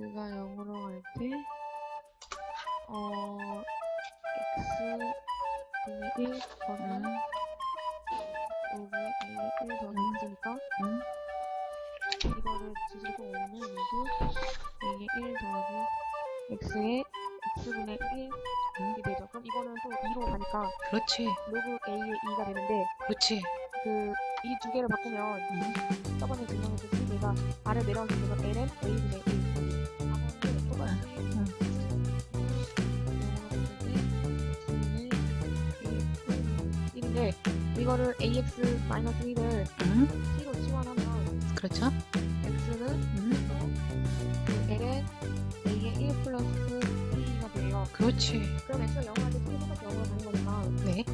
x가 0으로 갈 때, 어, x분의 1 더는 5분의 1, 1 더는 있으니까, 음. 이거를 뒤집어 오면 이거 2의 1 더하기 x의 x분의 1 이게 되죠. 그럼 이거는 또 2로 가니까 그렇지. 로그 a의 2가 되는데 그렇지. 그 이 두 개를 바꾸면 음. 저번에 증명해줬듯이 얘가 아래 내려가게 되면 ln a분의 1 아무튼 똑같이 인데 이거를 ax 1을 음. t로 치환하면 그렇죠. x는 음. 그 ln a의 1 플러스 t가 돼요. 그렇지. 그럼 x가 0할 때 t가 똑같이 0으로 가는 거니까 네.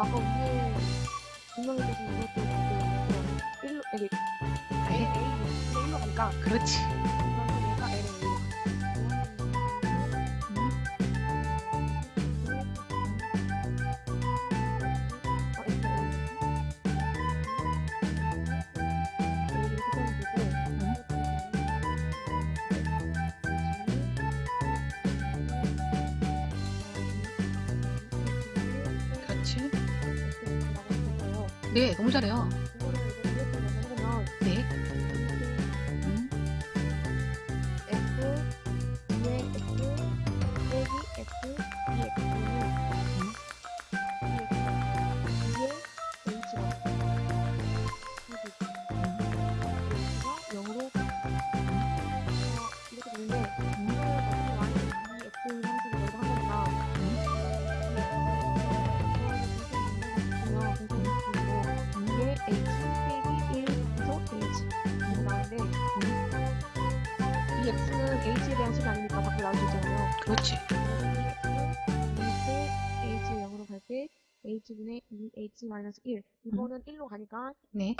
아까 위에 분명해주신 이것도 지금 1로 여기 네. a a 1로 가니까 그렇지. 네, 너무 잘해요. 네. 이 X는 H에 대한 식이 아니니까 밖으로 있잖아요. 그렇지. 이때 H 0으로 갈 때 H분의 2H 마이너스 1 이거는 1로 가니까 네.